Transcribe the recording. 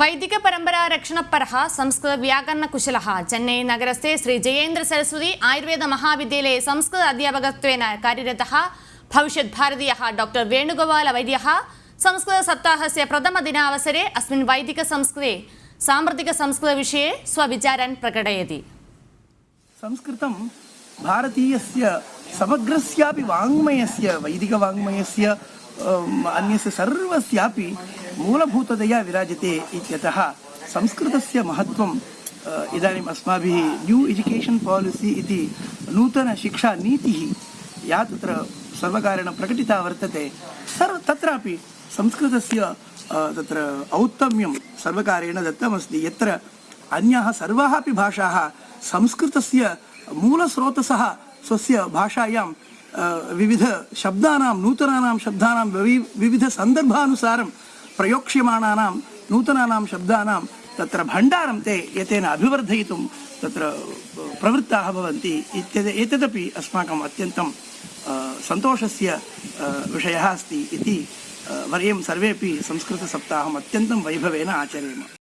വൈദിക പരമ്പരാ രക്ഷണ പരഹ സംസ്കൃത വ്യാകരണ കുശലഹ. ചെന്നൈ നഗരസ്ഥെ ശ്രീ ജയേന്ദ്ര സരസ്വതി ആയുർവേദ മഹാവിദ്യാലയെ സംസ്കൃത അധ്യാപകത്വേന കാര്യരത ഭവിഷ്യത് ഭാരതീയ ഡോക്ടർ വേണുഗോപാല വൈദ്യ സംസ്കൃത സപ്താഹസ്യ പ്രഥമ ദിനാവസരെ അസ്മിൻ വൈദിക സംസ്കൃതെ സാമ്പ്രതിക സംസ്കൃത വിഷയെ സ്വവിചാരൻ പ്രകടയതി. സംസ്കൃതം ഭാരതീയസ്യ സമഗ്രസ്യാപി വാങ്മയസ്യ വൈദിക വാങ്മയസ്യ അന്യസ്യ സർവസ്യാപി मूलभूततया विराजते इत्यतः संस्कृतस्य महत्त्वं अ, इदानीम् अस्माभिः न्यू एजुकेशन् पालिसि इति नूतनशिक्षानीतिः या तत्र सर्वकारेण प्रकटिता वर्तते। सर्व तत्रापि संस्कृतस्य तत्र औत्तम्यं सर्वकारेण दत्तमस्ति। यत्र अन्याः सर्वाः अपि भाषाः संस्कृतस्य मूलस्रोतसः स्वस्य भाषायां विविधशब्दानां नूतनानां शब्दानां विवि विविधसन्दर्भानुसारं प्रयोक्ष्यमाणानां, नूतनानां शब्दानां, तत्र भण्डारं ते एतेन अभिवर्धयितुं, तत्र प्रवृत्ताः भवन्ति इत्यद् एतदपि अस्माकम् अत्यन्तं सन्तोषस्य विषयः अस्ति इति वयं सर्वेपि संस्कृतसप्ताहम् अत्यन्तं वैभवेन आचरेम।